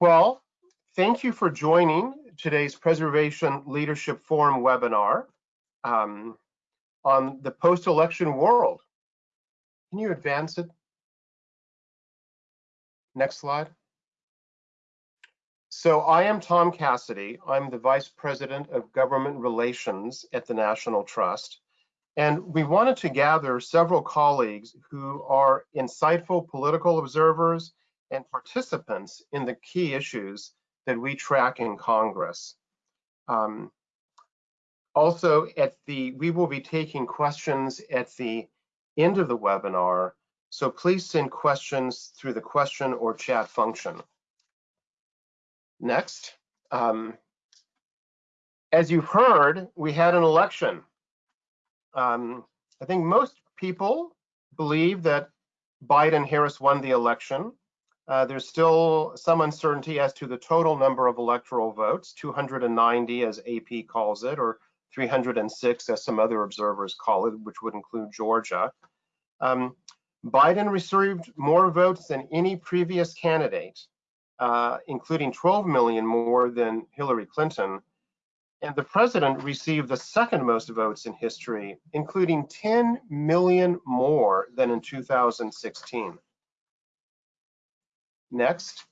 Well, thank you for joining today's Preservation Leadership Forum webinar um, on the post-election world. Can you advance it? Next slide. So I am Tom Cassidy. I'm the Vice President of Government Relations at the National Trust. And we wanted to gather several colleagues who are insightful political observers and participants in the key issues that we track in Congress. Um, also, at the we will be taking questions at the end of the webinar, so please send questions through the question or chat function. Next, um, as you've heard, we had an election. Um, I think most people believe that Biden-Harris won the election. Uh, there's still some uncertainty as to the total number of electoral votes, 290 as AP calls it, or 306 as some other observers call it, which would include Georgia. Um, Biden received more votes than any previous candidate, uh, including 12 million more than Hillary Clinton. And the president received the second most votes in history, including 10 million more than in 2016. Next,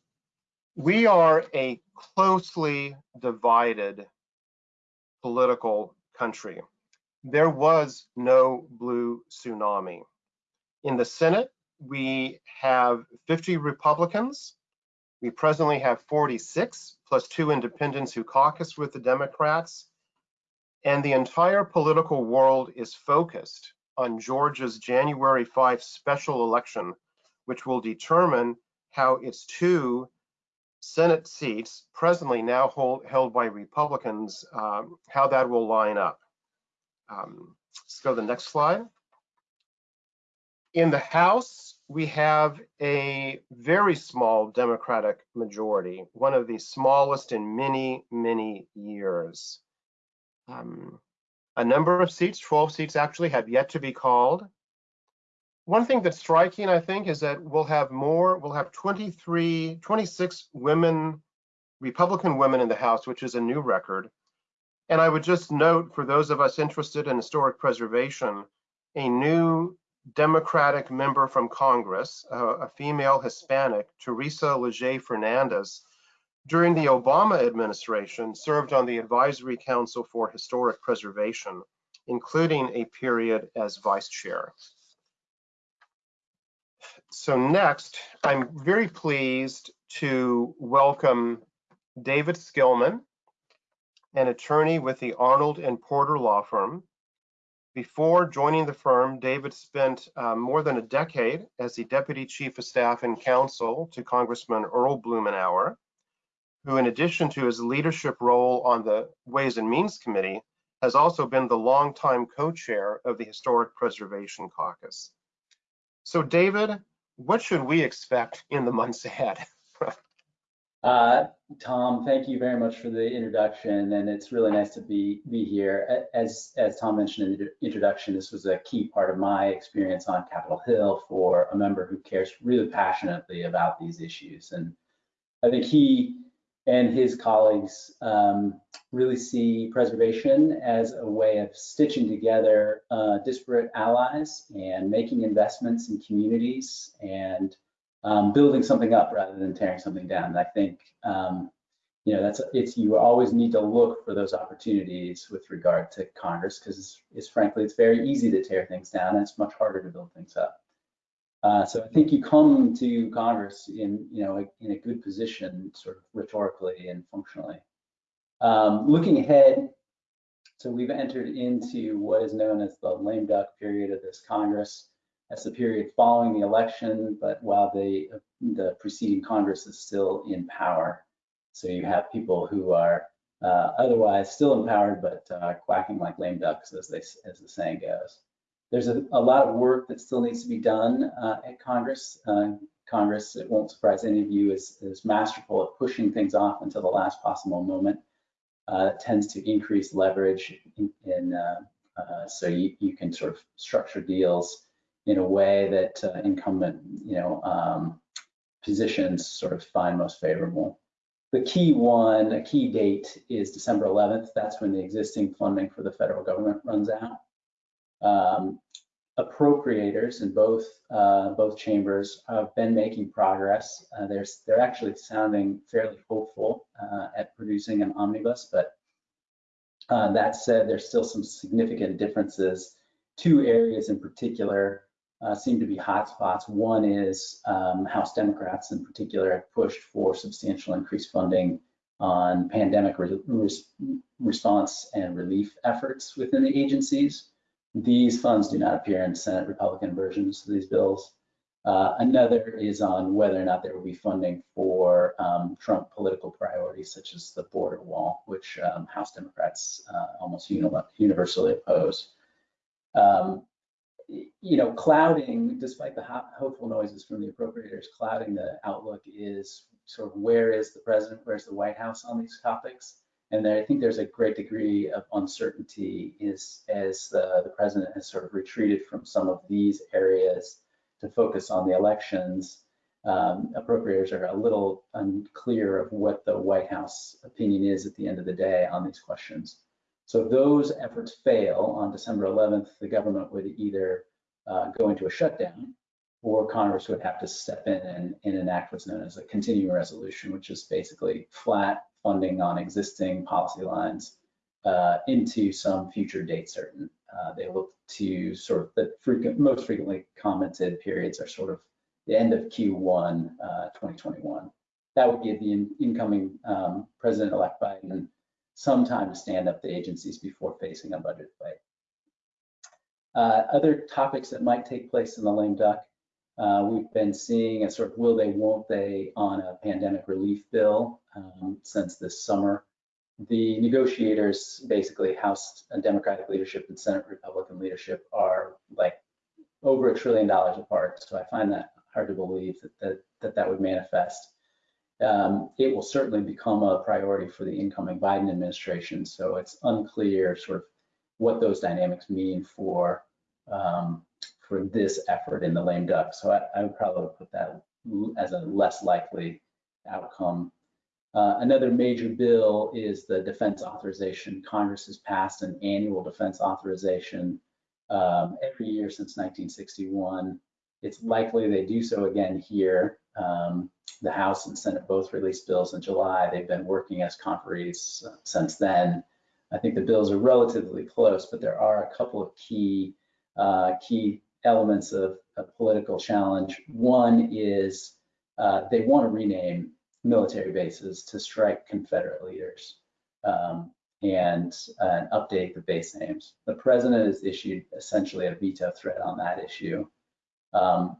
we are a closely divided political country. There was no blue tsunami. In the Senate, we have 50 Republicans. We presently have 46, plus two independents who caucus with the Democrats. And the entire political world is focused on Georgia's January 5 special election, which will determine how its two Senate seats, presently now hold, held by Republicans, um, how that will line up. Um, let's go to the next slide. In the House, we have a very small Democratic majority, one of the smallest in many, many years. Um, a number of seats, 12 seats actually, have yet to be called. One thing that's striking, I think, is that we'll have more, we'll have 23, 26 women, Republican women in the House, which is a new record. And I would just note for those of us interested in historic preservation, a new Democratic member from Congress, a female Hispanic, Teresa Leger Fernandez, during the Obama administration served on the Advisory Council for Historic Preservation, including a period as vice chair so next, I'm very pleased to welcome David Skillman, an attorney with the Arnold and Porter Law Firm. Before joining the firm, David spent um, more than a decade as the Deputy Chief of Staff and Counsel to Congressman Earl Blumenauer, who in addition to his leadership role on the Ways and Means Committee, has also been the longtime co-chair of the Historic Preservation Caucus. So David, what should we expect in the months ahead? uh, Tom, thank you very much for the introduction, and it's really nice to be be here. As as Tom mentioned in the introduction, this was a key part of my experience on Capitol Hill for a member who cares really passionately about these issues, and I think he and his colleagues um, really see preservation as a way of stitching together uh, disparate allies and making investments in communities and um, building something up rather than tearing something down. I think um, you know that's it's you always need to look for those opportunities with regard to Congress because it's, it's frankly it's very easy to tear things down and it's much harder to build things up. Uh, so I think you come to Congress in, you know, in a good position, sort of rhetorically and functionally. Um, looking ahead, so we've entered into what is known as the lame duck period of this Congress. That's the period following the election, but while the the preceding Congress is still in power. So you have people who are uh, otherwise still empowered, but uh, quacking like lame ducks, as they as the saying goes there's a, a, lot of work that still needs to be done uh, at Congress. Uh, Congress, it won't surprise any of you, is, is masterful at pushing things off until the last possible moment. Uh, tends to increase leverage in, in uh, uh, so you, you can sort of structure deals in a way that uh, incumbent, you know, um, positions sort of find most favorable. the key one, a key date is December 11th. That's when the existing funding for the federal government runs out. Um, appropriators in both uh, both chambers have been making progress. Uh, they're they're actually sounding fairly hopeful uh, at producing an omnibus, but uh, that said, there's still some significant differences. Two areas in particular uh, seem to be hotspots. One is um, House Democrats in particular have pushed for substantial increased funding on pandemic re response and relief efforts within the agencies. These funds do not appear in Senate Republican versions of these bills. Uh, another is on whether or not there will be funding for um, Trump political priorities, such as the border wall, which um, House Democrats uh, almost universally oppose. Um, you know, clouding, despite the hopeful noises from the appropriators, clouding the outlook is sort of where is the president, where's the White House on these topics? And I think there's a great degree of uncertainty is as the, president has sort of retreated from some of these areas to focus on the elections. Um, appropriators are a little unclear of what the White House opinion is at the end of the day on these questions. So if those efforts fail on December 11th, the government would either uh, go into a shutdown or Congress would have to step in and, and, enact what's known as a continuing resolution, which is basically flat funding on existing policy lines uh, into some future date certain. Uh, they look to sort of the frequent, most frequently commented periods are sort of the end of Q1 uh, 2021. That would give the in, incoming um, President-elect Biden some time to stand up the agencies before facing a budget fight. Uh, other topics that might take place in the lame duck, uh, we've been seeing a sort of will they, won't they on a pandemic relief bill um, since this summer. The negotiators, basically House Democratic leadership and Senate Republican leadership are like over a trillion dollars apart. So I find that hard to believe that that, that, that would manifest um, it will certainly become a priority for the incoming Biden administration. So it's unclear sort of what those dynamics mean for um, for this effort in the lame duck. So I, I, would probably put that as a less likely outcome. Uh, another major bill is the defense authorization. Congress has passed an annual defense authorization um, every year since 1961. It's likely they do so again here. Um, the House and Senate both released bills in July. They've been working as conferees since then. I think the bills are relatively close, but there are a couple of key uh, key elements of a political challenge. One is uh, they want to rename military bases to strike Confederate leaders um, and uh, update the base names. The president has issued essentially a veto threat on that issue. Um,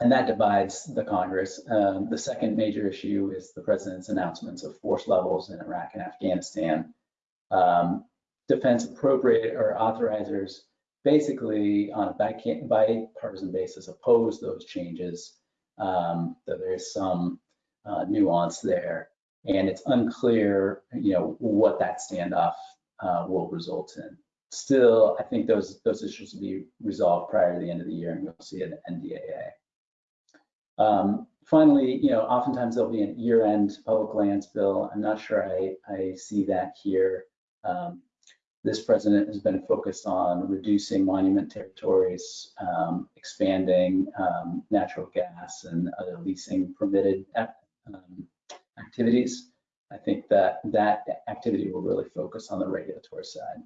and that divides the Congress. Um, the second major issue is the president's announcements of force levels in Iraq and Afghanistan. Um, defense appropriate or authorizers basically on a bipartisan basis oppose those changes, um, though there is some uh, nuance there. And it's unclear, you know, what that standoff uh, will result in. Still, I think those those issues will be resolved prior to the end of the year, and we'll see an NDAA. Um, finally, you know, oftentimes there'll be a year-end public lands bill. I'm not sure I, I see that here. Um, this president has been focused on reducing monument territories, um, expanding um, natural gas and other leasing permitted um, activities. I think that that activity will really focus on the regulatory side.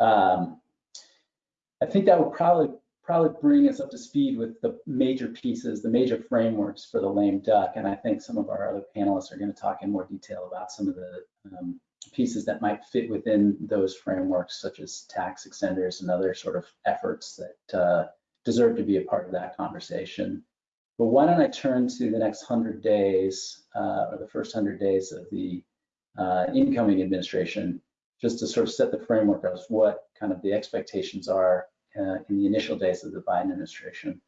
Um, I think that would probably probably bring us up to speed with the major pieces, the major frameworks for the lame duck. And I think some of our other panelists are going to talk in more detail about some of the um, pieces that might fit within those frameworks, such as tax extenders and other sort of efforts that uh, deserve to be a part of that conversation. But why don't I turn to the next 100 days, uh, or the first 100 days of the uh, incoming administration, just to sort of set the framework of what kind of the expectations are uh, in the initial days of the Biden administration.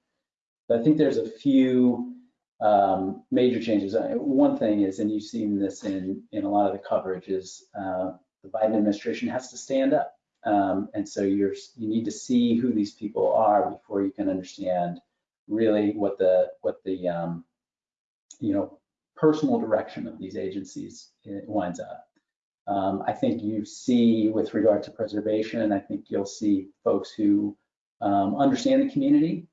But I think there's a few um, major changes. Uh, one thing is, and you've seen this in, in a lot of the coverage, is uh, the Biden administration has to stand up. Um, and so you're you need to see who these people are before you can understand really what the what the um, you know personal direction of these agencies winds up. Um, I think you see with regard to preservation, I think you'll see folks who um, understand the community,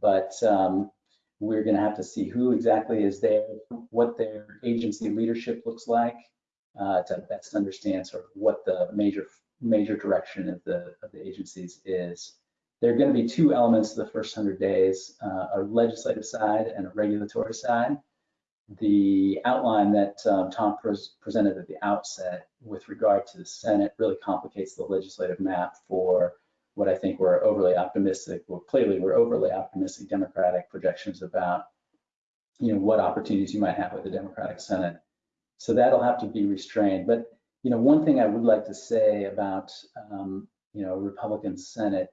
but um, we're going to have to see who exactly is there, what their agency leadership looks like, uh, to best understand sort of what the major major direction of the of the agencies is. There are going to be two elements of the first 100 days, uh, a legislative side and a regulatory side. The outline that um, Tom pres presented at the outset with regard to the Senate really complicates the legislative map for what I think were overly optimistic, well, clearly we're overly optimistic Democratic projections about, you know, what opportunities you might have with the Democratic Senate. So that'll have to be restrained. But, you know, one thing I would like to say about, um, you know, Republican Senate,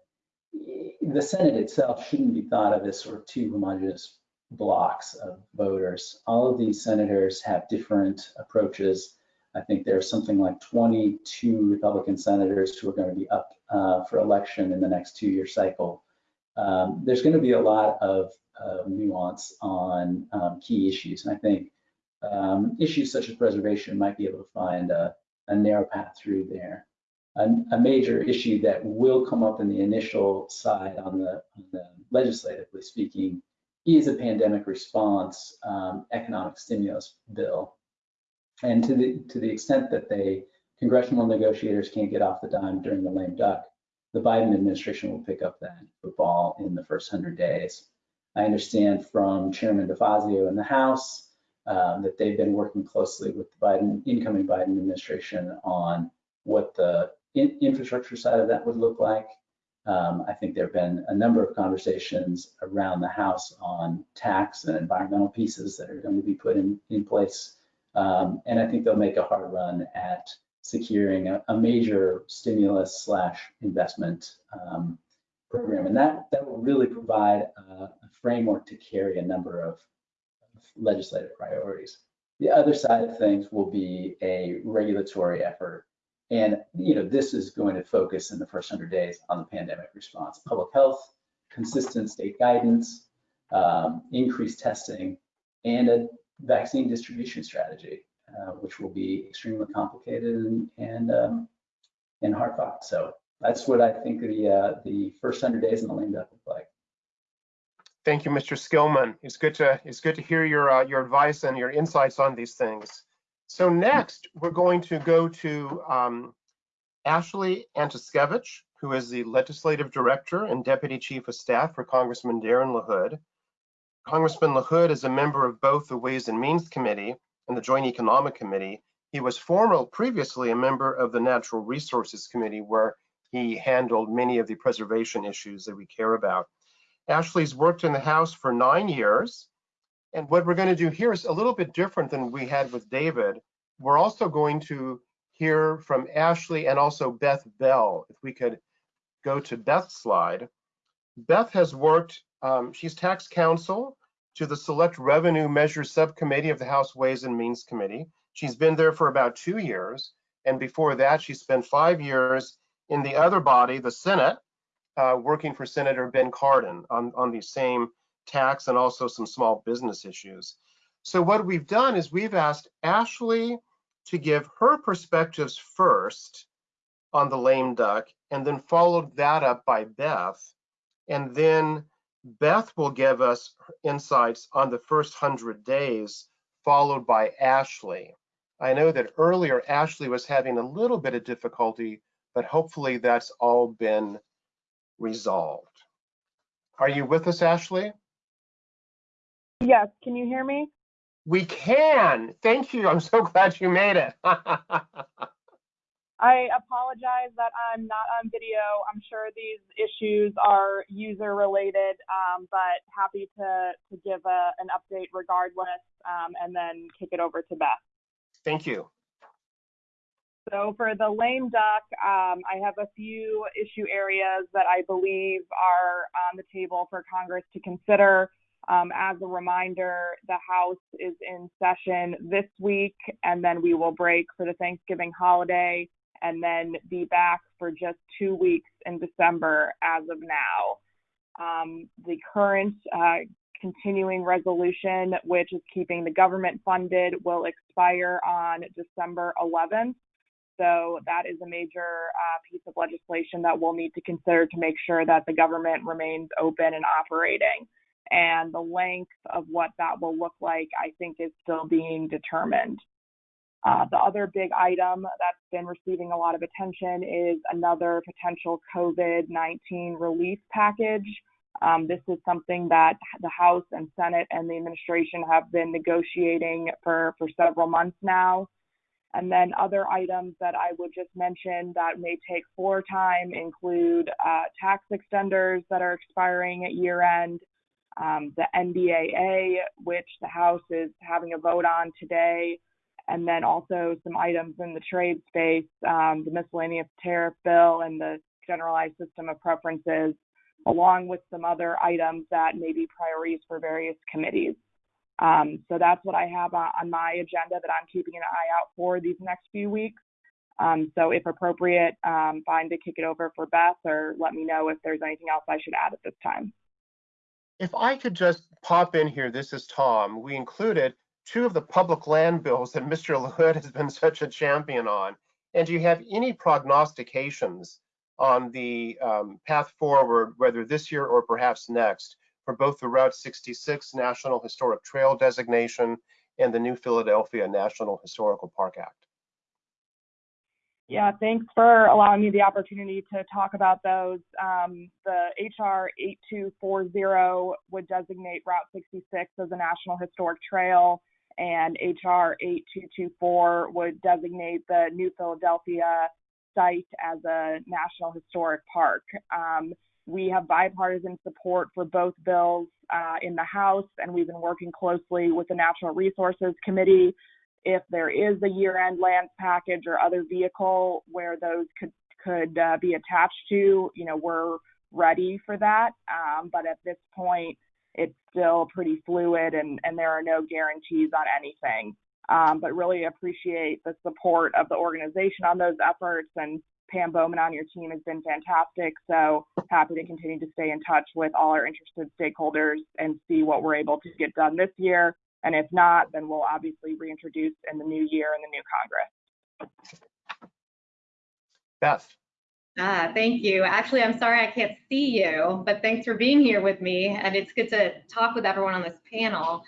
the Senate itself shouldn't be thought of as sort of two homogenous blocks of voters. All of these senators have different approaches I think there's something like 22 Republican senators who are going to be up uh, for election in the next two-year cycle. Um, there's going to be a lot of uh, nuance on um, key issues, and I think um, issues such as preservation might be able to find a, a narrow path through there. A, a, major issue that will come up in the initial side on the, on the legislatively speaking is a pandemic response um, economic stimulus bill. And to the to the extent that they congressional negotiators can't get off the dime during the lame duck, the Biden administration will pick up that football in the first 100 days. I understand from Chairman DeFazio in the House um, that they've been working closely with the Biden incoming Biden administration on what the in, infrastructure side of that would look like. Um, I think there have been a number of conversations around the House on tax and environmental pieces that are going to be put in, in place um, and I think they'll make a hard run at securing a, a major stimulus slash investment um, program. And that, that will really provide a, a framework to carry a number of, of legislative priorities. The other side of things will be a regulatory effort. And you know, this is going to focus in the first 100 days on the pandemic response, public health, consistent state guidance, um, increased testing, and a vaccine distribution strategy, uh, which will be extremely complicated and and, um, and hard fought. So that's what I think the uh, the first hundred days in the lame duck look like. Thank you, Mr. Skillman. It's good to it's good to hear your uh, your advice and your insights on these things. So next, we're going to go to um, Ashley Antiskevich, who is the Legislative Director and Deputy Chief of Staff for Congressman Darren LaHood. Congressman LaHood is a member of both the Ways and Means Committee and the Joint Economic Committee. He was formerly previously a member of the Natural Resources Committee where he handled many of the preservation issues that we care about. Ashley's worked in the House for nine years. And what we're going to do here is a little bit different than we had with David. We're also going to hear from Ashley and also Beth Bell. If we could go to Beth's slide. Beth has worked um, she's tax counsel to the Select Revenue Measures Subcommittee of the House Ways and Means Committee. She's been there for about two years. And before that, she spent five years in the other body, the Senate, uh, working for Senator Ben Cardin on, on the same tax and also some small business issues. So what we've done is we've asked Ashley to give her perspectives first on the lame duck and then followed that up by Beth. And then Beth will give us insights on the first 100 days, followed by Ashley. I know that earlier Ashley was having a little bit of difficulty, but hopefully that's all been resolved. Are you with us, Ashley? Yes, can you hear me? We can. Thank you. I'm so glad you made it. I apologize that I'm not on video. I'm sure these issues are user related, um, but happy to, to give a, an update regardless um, and then kick it over to Beth. Thank you. So for the lame duck, um, I have a few issue areas that I believe are on the table for Congress to consider. Um, as a reminder, the House is in session this week, and then we will break for the Thanksgiving holiday and then be back for just two weeks in December as of now. Um, the current uh, continuing resolution, which is keeping the government funded, will expire on December 11th. So that is a major uh, piece of legislation that we'll need to consider to make sure that the government remains open and operating. And the length of what that will look like, I think, is still being determined. Uh, the other big item that's been receiving a lot of attention is another potential COVID 19 relief package. Um, this is something that the House and Senate and the administration have been negotiating for, for several months now. And then other items that I would just mention that may take floor time include uh, tax extenders that are expiring at year end, um, the NDAA, which the House is having a vote on today, and then also some items in the trade space, um, the miscellaneous tariff bill and the generalized system of preferences, along with some other items that may be priorities for various committees. Um, so that's what I have on my agenda that I'm keeping an eye out for these next few weeks. Um, so if appropriate, um, fine to kick it over for Beth or let me know if there's anything else I should add at this time. If I could just pop in here, this is Tom. We included two of the public land bills that Mr. LaHood has been such a champion on. And do you have any prognostications on the um, path forward, whether this year or perhaps next, for both the Route 66 National Historic Trail designation and the New Philadelphia National Historical Park Act? Yeah, thanks for allowing me the opportunity to talk about those. Um, the HR 8240 would designate Route 66 as a National Historic Trail, and HR 8224 would designate the New Philadelphia site as a National Historic Park. Um, we have bipartisan support for both bills uh, in the House, and we've been working closely with the Natural Resources Committee. If there is a year-end lands package or other vehicle where those could could uh, be attached to, you know, we're ready for that. Um, but at this point, it's still pretty fluid, and and there are no guarantees on anything. Um, but really appreciate the support of the organization on those efforts and Pam Bowman on your team has been fantastic. So happy to continue to stay in touch with all our interested stakeholders and see what we're able to get done this year. And if not, then we'll obviously reintroduce in the new year in the new Congress. Beth. Ah, thank you. Actually, I'm sorry I can't see you, but thanks for being here with me. And it's good to talk with everyone on this panel.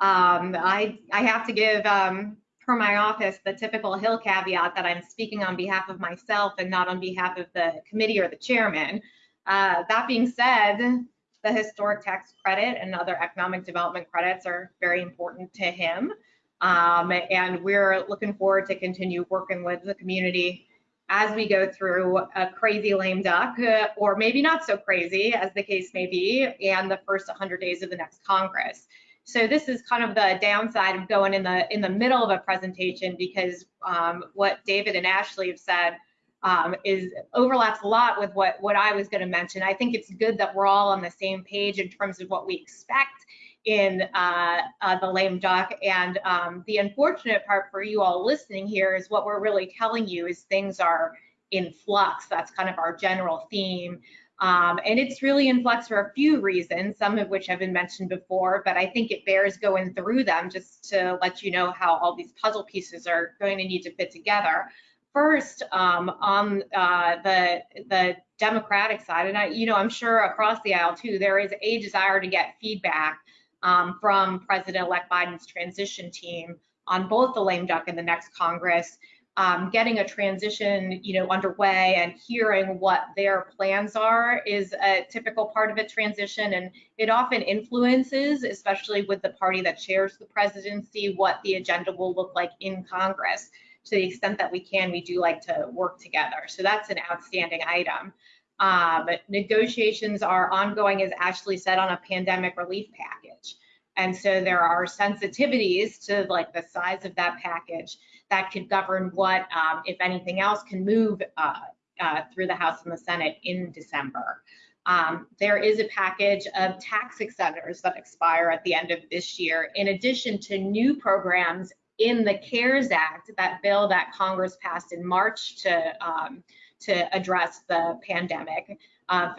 Um, I, I have to give um, for my office the typical Hill caveat that I'm speaking on behalf of myself and not on behalf of the committee or the chairman. Uh, that being said, the historic tax credit and other economic development credits are very important to him. Um, and we're looking forward to continue working with the community as we go through a crazy lame duck, uh, or maybe not so crazy as the case may be, and the first 100 days of the next Congress. So this is kind of the downside of going in the in the middle of a presentation because um, what David and Ashley have said um, is overlaps a lot with what what I was going to mention. I think it's good that we're all on the same page in terms of what we expect in uh, uh, the lame duck. And um, the unfortunate part for you all listening here is what we're really telling you is things are in flux. That's kind of our general theme. Um, and it's really in flux for a few reasons, some of which have been mentioned before, but I think it bears going through them just to let you know how all these puzzle pieces are going to need to fit together. First, um, on uh, the the Democratic side, and I, you know, I'm sure across the aisle too, there is a desire to get feedback um, from President-elect Biden's transition team on both the lame duck and the next Congress um, getting a transition, you know, underway and hearing what their plans are is a typical part of a transition, and it often influences, especially with the party that chairs the presidency, what the agenda will look like in Congress. To the extent that we can, we do like to work together. So that's an outstanding item. Um, negotiations are ongoing, as Ashley said, on a pandemic relief package. And so there are sensitivities to like the size of that package that could govern what, um, if anything else, can move uh, uh, through the House and the Senate in December. Um, there is a package of tax extenders that expire at the end of this year, in addition to new programs in the CARES Act, that bill that Congress passed in March to um, to address the pandemic, uh,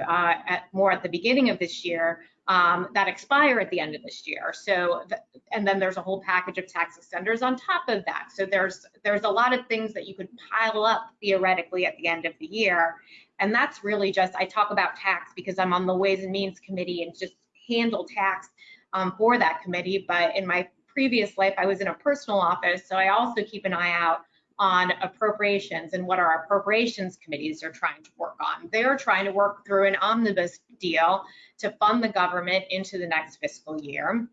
at, more at the beginning of this year. um, that expire at the end of this year. So, th- and then there's a whole package of tax extenders on top of that. So there's there's a lot of things that you could pile up theoretically at the end of the year. And that's really just I talk about tax because I'm on the Ways and Means Committee and just handle tax um, for that committee. But in my previous life, I was in a personal office, so I also keep an eye out on appropriations and what our appropriations committees are trying to work on. They're trying to work through an omnibus deal to fund the government into the next fiscal year.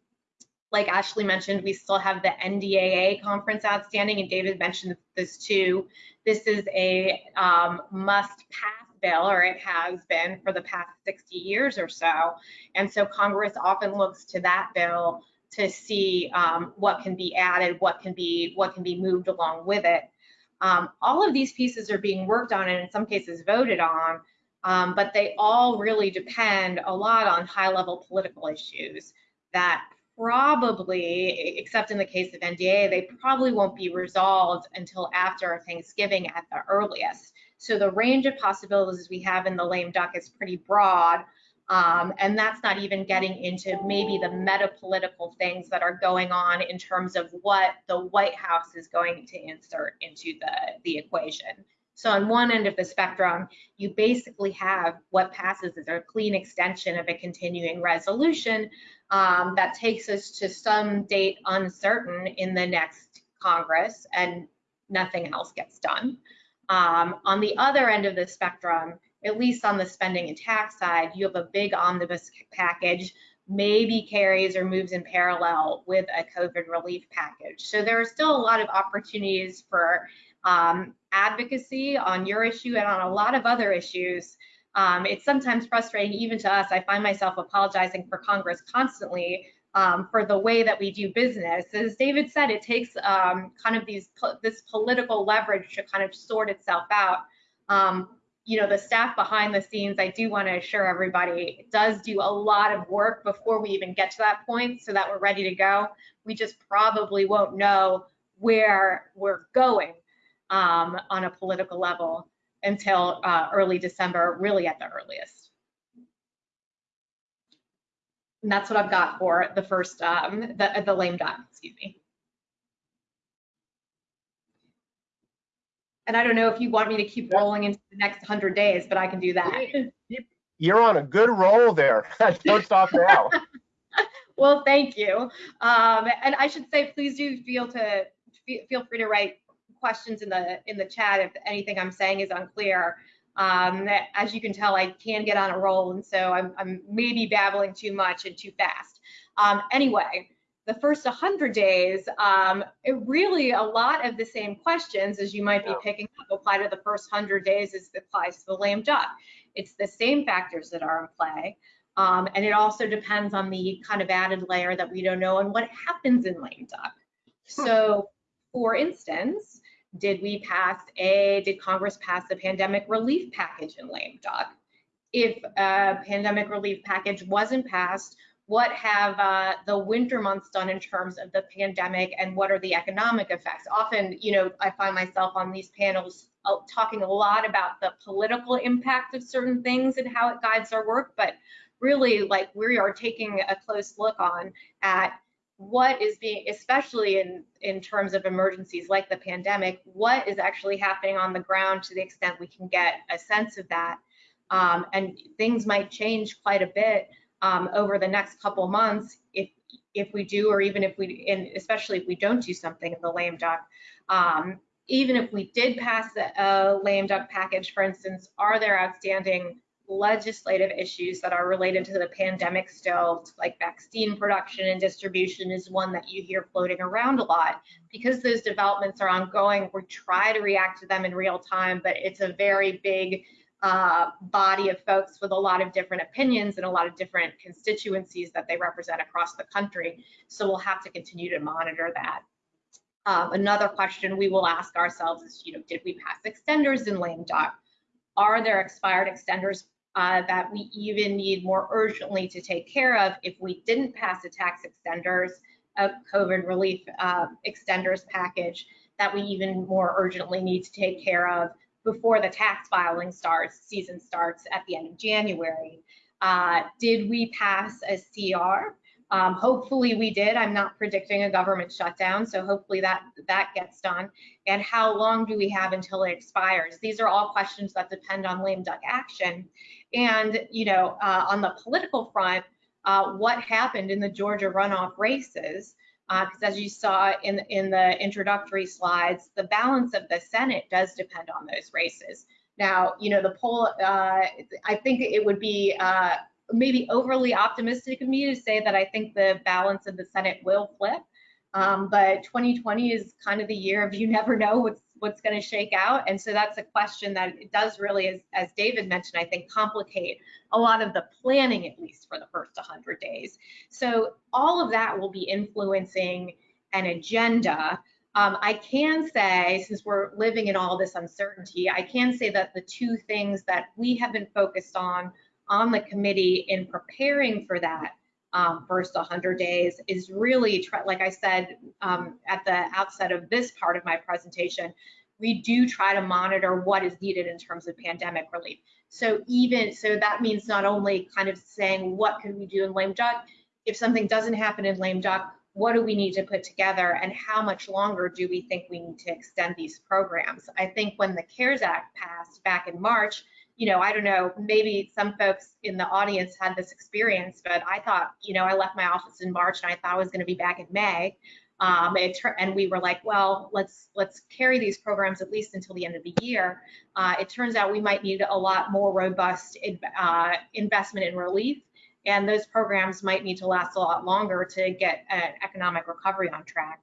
Like Ashley mentioned, we still have the NDAA conference outstanding, and David mentioned this too. This is a um, must-pass bill, or it has been for the past 60 years or so. And so Congress often looks to that bill to see um, what can be added, what can be what can be moved along with it. Um, all of these pieces are being worked on and in some cases voted on, um, but they all really depend a lot on high level political issues that probably, except in the case of NDA, they probably won't be resolved until after Thanksgiving at the earliest. So the range of possibilities we have in the lame duck is pretty broad. Um, and that's not even getting into maybe the meta political things that are going on in terms of what the White House is going to insert into the, the equation. So on one end of the spectrum, you basically have what passes as a clean extension of a continuing resolution um, that takes us to some date uncertain in the next Congress and nothing else gets done. Um, on the other end of the spectrum, at least on the spending and tax side, you have a big omnibus package, maybe carries or moves in parallel with a COVID relief package. So there are still a lot of opportunities for um, advocacy on your issue and on a lot of other issues. Um, it's sometimes frustrating even to us. I find myself apologizing for Congress constantly um, for the way that we do business. As David said, it takes um, kind of these this political leverage to kind of sort itself out. Um, you know, the staff behind the scenes, I do want to assure everybody, does do a lot of work before we even get to that point so that we're ready to go. We just probably won't know where we're going um, on a political level until uh, early December, really at the earliest. And that's what I've got for the first, um, the, the lame duck, excuse me. And I don't know if you want me to keep rolling into the next 100 days, but I can do that. You're on a good roll there. Don't stop now. well, thank you. Um, and I should say, please do feel to feel free to write questions in the in the chat if anything I'm saying is unclear. Um, as you can tell, I can get on a roll, and so I'm, I'm maybe babbling too much and too fast. Um, anyway, the first 100 days, um, it really a lot of the same questions as you might be picking up apply to the first 100 days as it applies to the lame duck. It's the same factors that are in play. Um, and it also depends on the kind of added layer that we don't know and what happens in lame duck. So for instance, did we pass a, did Congress pass a pandemic relief package in lame duck? If a pandemic relief package wasn't passed, what have uh, the winter months done in terms of the pandemic and what are the economic effects? Often, you know, I find myself on these panels uh, talking a lot about the political impact of certain things and how it guides our work, but really like we are taking a close look on at what is being, especially in, in terms of emergencies like the pandemic, what is actually happening on the ground to the extent we can get a sense of that. Um, and things might change quite a bit um, over the next couple months if if we do, or even if we, and especially if we don't do something in the lame duck. Um, even if we did pass a lame duck package, for instance, are there outstanding legislative issues that are related to the pandemic still, like vaccine production and distribution is one that you hear floating around a lot. Because those developments are ongoing, we try to react to them in real time, but it's a very big uh, body of folks with a lot of different opinions and a lot of different constituencies that they represent across the country. So we'll have to continue to monitor that. Um, another question we will ask ourselves is, you know, did we pass extenders in lame duck? Are there expired extenders uh, that we even need more urgently to take care of if we didn't pass a tax extenders, a COVID relief uh, extenders package that we even more urgently need to take care of before the tax filing starts, season starts at the end of January. Uh, did we pass a CR? Um, hopefully we did. I'm not predicting a government shutdown, so hopefully that that gets done. And how long do we have until it expires? These are all questions that depend on lame duck action. And you know, uh, on the political front, uh, what happened in the Georgia runoff races? Because as you saw in in the introductory slides, the balance of the Senate does depend on those races. Now, you know, the poll. Uh, I think it would be uh, maybe overly optimistic of me to say that I think the balance of the Senate will flip. Um, but 2020 is kind of the year of you never know what's what's going to shake out. And so that's a question that it does really, as, as David mentioned, I think complicate a lot of the planning, at least for the first 100 days. So all of that will be influencing an agenda. Um, I can say, since we're living in all this uncertainty, I can say that the two things that we have been focused on on the committee in preparing for that um, first 100 days is really, like I said um, at the outset of this part of my presentation, we do try to monitor what is needed in terms of pandemic relief. So even, so that means not only kind of saying what can we do in lame duck, if something doesn't happen in lame duck, what do we need to put together and how much longer do we think we need to extend these programs? I think when the CARES Act passed back in March, you know, I don't know, maybe some folks in the audience had this experience, but I thought, you know, I left my office in March and I thought I was going to be back in May. Um, and we were like, well, let's let's carry these programs at least until the end of the year. Uh, it turns out we might need a lot more robust uh, investment in relief, and those programs might need to last a lot longer to get an economic recovery on track.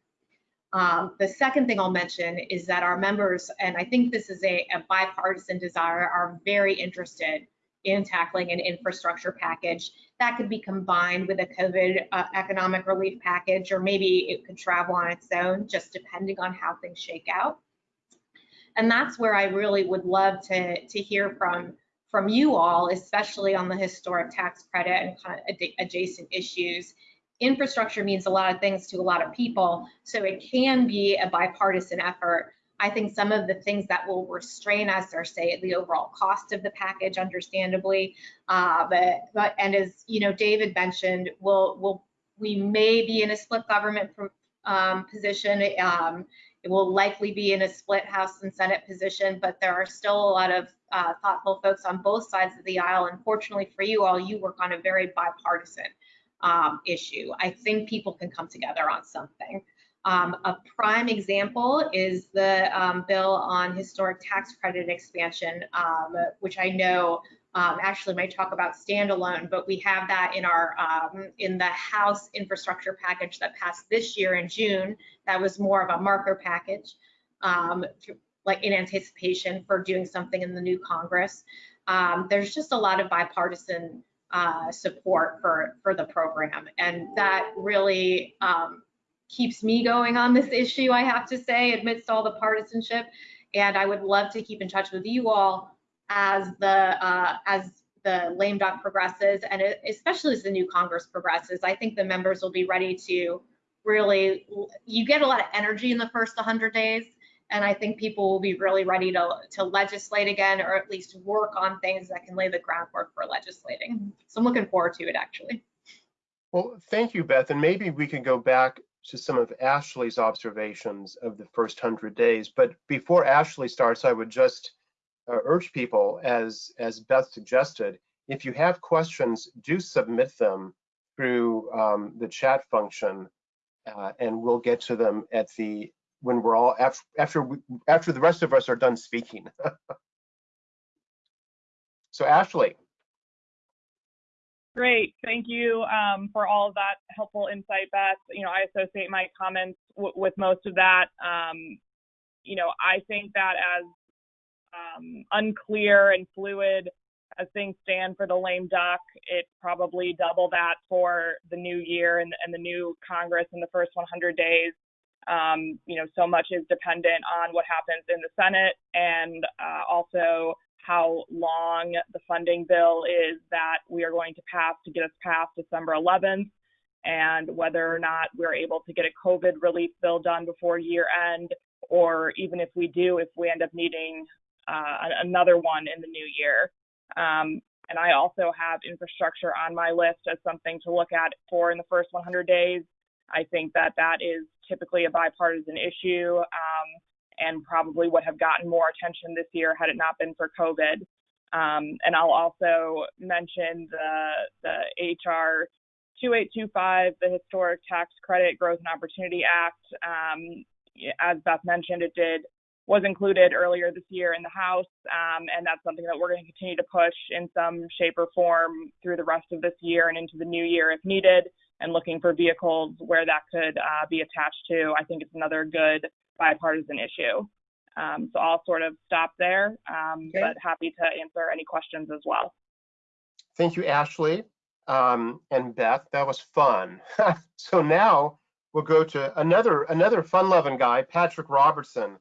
Um, the second thing I'll mention is that our members, and I think this is a, a bipartisan desire, are very interested in tackling an infrastructure package that could be combined with a COVID uh, economic relief package, or maybe it could travel on its own, just depending on how things shake out. And that's where I really would love to, to hear from, from you all, especially on the historic tax credit and kind of ad adjacent issues infrastructure means a lot of things to a lot of people, so it can be a bipartisan effort. I think some of the things that will restrain us are, say, the overall cost of the package, understandably. Uh, but, but and as you know, David mentioned, we'll, we'll we may be in a split government um, position. Um, it will likely be in a split House and Senate position, but there are still a lot of uh, thoughtful folks on both sides of the aisle. And fortunately for you all, you work on a very bipartisan um, issue. I think people can come together on something. Um, a prime example is the um, bill on historic tax credit expansion, um, which I know um, actually might talk about standalone, but we have that in our um, in the House infrastructure package that passed this year in June. That was more of a marker package, like in anticipation for doing something in the new Congress. there's just a lot of bipartisan uh, support for, for the program. And that really um, keeps me going on this issue, I have to say, amidst all the partisanship. And I would love to keep in touch with you all as the uh, as the lame duck progresses, and especially as the new Congress progresses. I think the members will be ready to really. You get a lot of energy in the first 100 days, and I think people will be really ready to, to legislate again, or at least work on things that can lay the groundwork for legislating. So I'm looking forward to it, actually. Well, thank you, Beth. And maybe we can go back to some of Ashley's observations of the first 100 days. But before Ashley starts, I would just uh, urge people, as, as Beth suggested, if you have questions, do submit them through um, the chat function, uh, and we'll get to them at the when we're all after after we, after the rest of us are done speaking. so Ashley. Great, thank you um, for all of that helpful insight, Beth. You know, I associate my comments with most of that. Um, you know, I think that as um, unclear and fluid as things stand for the lame duck, it's probably double that for the new year and, and the new Congress in the first 100 days. Um, you know, so much is dependent on what happens in the Senate and uh, also how long the funding bill is that we are going to pass to get us past December 11th, and whether or not we're able to get a COVID relief bill done before year end, or even if we do, if we end up needing uh, another one in the new year. Um, and I also have infrastructure on my list as something to look at for in the first 100 days. I think that that is typically a bipartisan issue um, and probably would have gotten more attention this year had it not been for COVID. Um, and I'll also mention the, the HR 2825, the Historic Tax Credit Growth and Opportunity Act. Um, as Beth mentioned, it did was included earlier this year in the House, um, and that's something that we're going to continue to push in some shape or form through the rest of this year and into the new year if needed, and looking for vehicles where that could uh, be attached to. I think it's another good bipartisan issue. Um, so I'll sort of stop there, um, Okay. but happy to answer any questions as well. Thank you, Ashley um, and Beth. That was fun. so now we'll go to another another fun-loving guy, Patrick Robertson.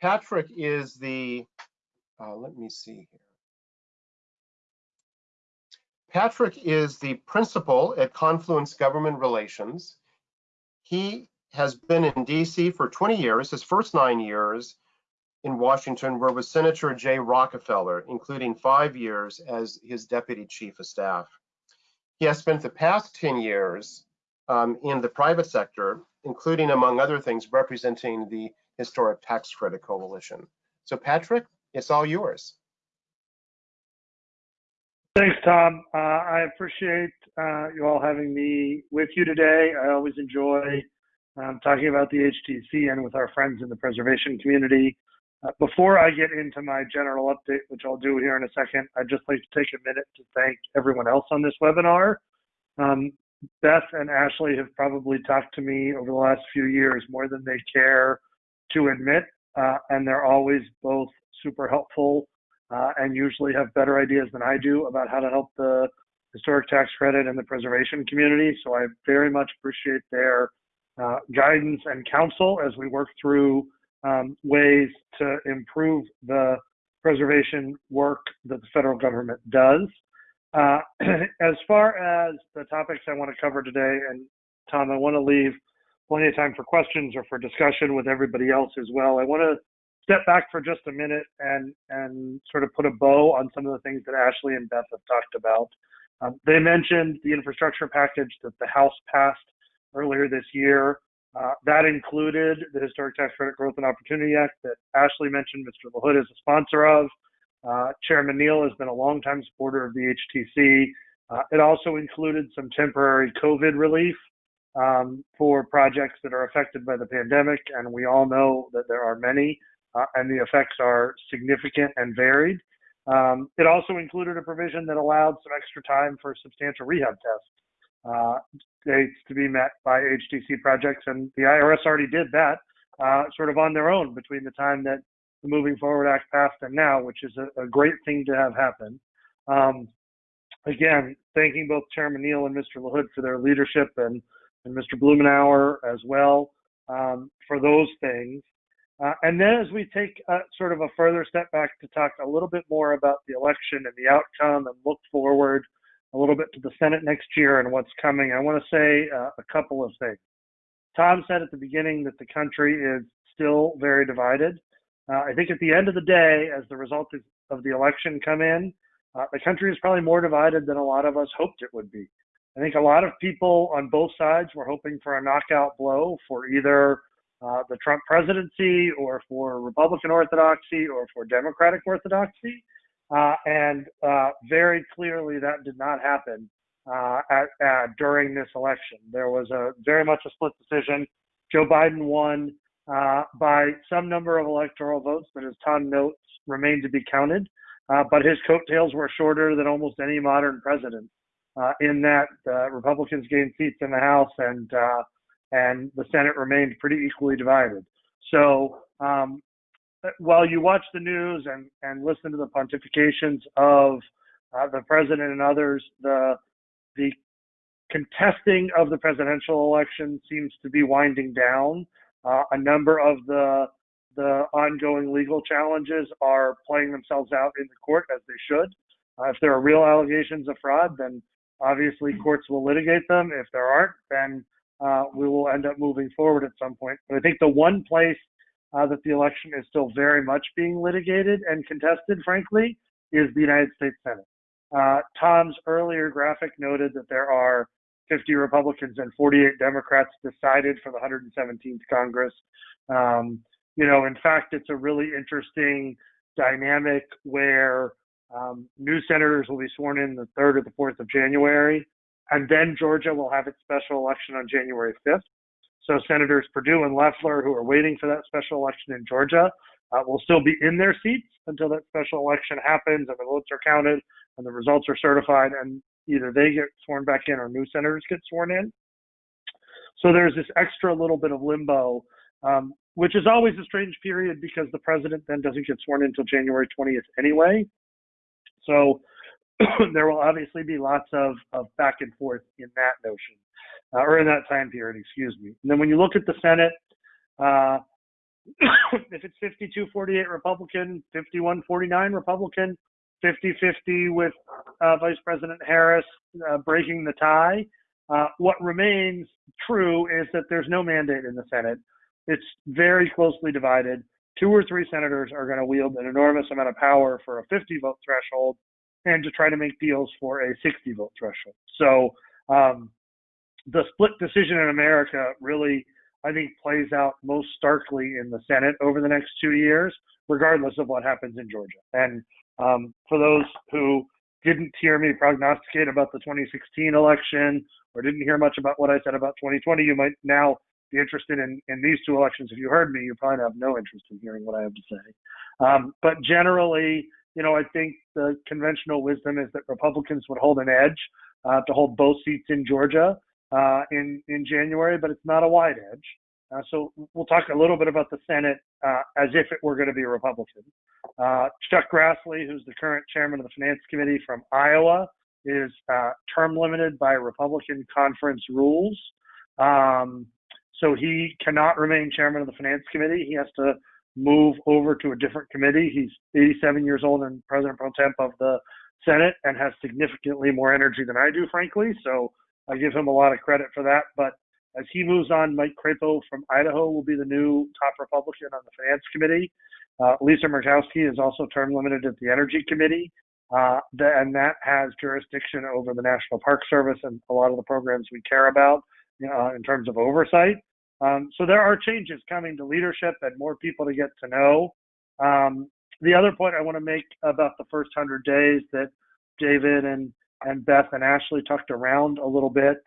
Patrick is the, uh, let me see here. Patrick is the principal at Confluence Government Relations. He has been in DC for 20 years, his first nine years in Washington were with Senator Jay Rockefeller, including five years as his deputy chief of staff. He has spent the past 10 years um, in the private sector, including, among other things, representing the Historic Tax Credit Coalition. So Patrick, it's all yours. Thanks, Tom. Uh, I appreciate uh, you all having me with you today. I always enjoy um, talking about the HTC and with our friends in the preservation community. Uh, before I get into my general update, which I'll do here in a second, I'd just like to take a minute to thank everyone else on this webinar. Um, Beth and Ashley have probably talked to me over the last few years more than they care to admit, uh, and they're always both super helpful uh, and usually have better ideas than I do about how to help the historic tax credit and the preservation community. So I very much appreciate their uh, guidance and counsel as we work through um, ways to improve the preservation work that the federal government does. Uh, as far as the topics I want to cover today, and Tom, I want to leave plenty of time for questions or for discussion with everybody else as well. I want to step back for just a minute and and sort of put a bow on some of the things that Ashley and Beth have talked about. Um, they mentioned the infrastructure package that the House passed earlier this year. Uh, that included the Historic Tax Credit Growth and Opportunity Act that Ashley mentioned. Mr. LaHood is a sponsor of. Uh, Chairman Neal has been a longtime supporter of the HTC. Uh, it also included some temporary COVID relief um, for projects that are affected by the pandemic, and we all know that there are many uh, and the effects are significant and varied. Um, it also included a provision that allowed some extra time for substantial rehab tests uh, dates to be met by HTC projects, and the IRS already did that uh, sort of on their own between the time that the Moving Forward Act passed and now, which is a, a great thing to have happen. Um, again, thanking both Chairman Neal and Mr. LaHood for their leadership and, and Mr. Blumenauer as well um, for those things. Uh, and then as we take uh, sort of a further step back to talk a little bit more about the election and the outcome and look forward a little bit to the Senate next year and what's coming, I want to say uh, a couple of things. Tom said at the beginning that the country is still very divided. Uh, I think at the end of the day, as the results of the election come in, uh, the country is probably more divided than a lot of us hoped it would be. I think a lot of people on both sides were hoping for a knockout blow for either uh, the Trump presidency or for Republican orthodoxy or for Democratic orthodoxy. Uh, and uh, very clearly that did not happen uh, at, at, during this election. There was a very much a split decision. Joe Biden won uh, by some number of electoral votes that, as Tom notes, remain to be counted. Uh, but his coattails were shorter than almost any modern president. in that Republicans gained seats in the House and and the Senate remained pretty equally divided. So um, while you watch the news and, and listen to the pontifications of uh, the president and others, the the contesting of the presidential election seems to be winding down. Uh, a number of the the ongoing legal challenges are playing themselves out in the court as they should. Uh, if there are real allegations of fraud, then obviously courts will litigate them. If there aren't, then uh, we will end up moving forward at some point. But I think the one place uh, that the election is still very much being litigated and contested, frankly, is the United States Senate. Uh, Tom's earlier graphic noted that there are 50 Republicans and 48 Democrats decided for the 117th Congress. Um, you know, in fact, it's a really interesting dynamic where um, new senators will be sworn in the 3rd or the 4th of January, and then Georgia will have its special election on January 5th. So Senators Perdue and Loeffler, who are waiting for that special election in Georgia, uh, will still be in their seats until that special election happens and the votes are counted and the results are certified, and either they get sworn back in or new senators get sworn in. So there's this extra little bit of limbo, um, which is always a strange period because the president then doesn't get sworn in until January 20th anyway. So there will obviously be lots of, of back and forth in that notion, uh, or in that time period, excuse me. And then when you look at the Senate, uh, if it's 52 48 Republican, 51 49 Republican, 50 50 with uh, Vice President Harris uh, breaking the tie, uh, what remains true is that there's no mandate in the Senate. It's very closely divided. Two or three senators are going to wield an enormous amount of power for a 50 vote threshold and to try to make deals for a 60 vote threshold. So um, the split decision in America really, I think, plays out most starkly in the Senate over the next two years, regardless of what happens in Georgia. And um, for those who didn't hear me prognosticate about the 2016 election or didn't hear much about what I said about 2020, you might now be interested in, in these two elections. If you heard me, you probably have no interest in hearing what I have to say. Um, but generally, you know, I think the conventional wisdom is that Republicans would hold an edge uh, to hold both seats in Georgia uh, in in January, but it's not a wide edge. Uh, so we'll talk a little bit about the Senate uh, as if it were going to be a Republican. Uh, Chuck Grassley, who's the current chairman of the Finance Committee from Iowa, is uh, term limited by Republican conference rules. Um, so he cannot remain chairman of the Finance Committee. He has to move over to a different committee. He's 87 years old and president pro tem of the Senate and has significantly more energy than I do, frankly. So I give him a lot of credit for that. But as he moves on, Mike Crapo from Idaho will be the new top Republican on the Finance Committee. Uh, Lisa Murkowski is also term limited at the Energy Committee, uh, the, and that has jurisdiction over the National Park Service and a lot of the programs we care about uh, in terms of oversight. Um, so there are changes coming to leadership and more people to get to know. Um, the other point I want to make about the first 100 days that David and, and Beth and Ashley talked around a little bit